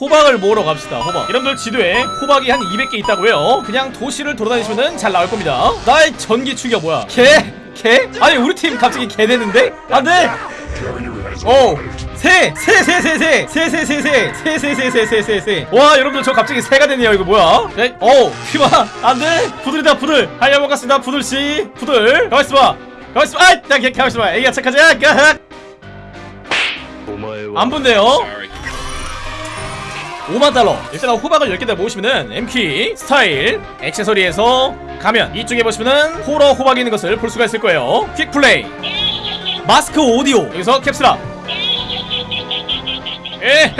호박을 모으러 갑시다 호박 여러분들 지도에 호박이 한 200개 있다고요 그냥 도시를 돌아다니시면 잘 나올 겁니다 나의 전기 충격 뭐야 개? 개? 아니 우리 팀 갑자기 개 되는데? 안돼 오 새! 새! 새! 새! 새! 새! 새! 새! 새! 새! 새! 새! 새! 새! 새! 새! 와 여러분들 저 갑자기 새가 됐네요 이거 뭐야? 네? 오 휘마 안돼 부들이다 부들 하여 먹었습니다 부들씨 부들 가만있어봐 가만있어봐 나 개- 가만있어봐 애기야 착하자 까 안 본대요? 5만 달러. 일단 호박을 10개 다 모으시면은 M키 스타일 액세서리에서 가면 이쪽에 보시면은 호러 호박이 있는 것을 볼 수가 있을 거예요. 퀵 플레이. 마스크 오디오. 여기서 캡슐업 에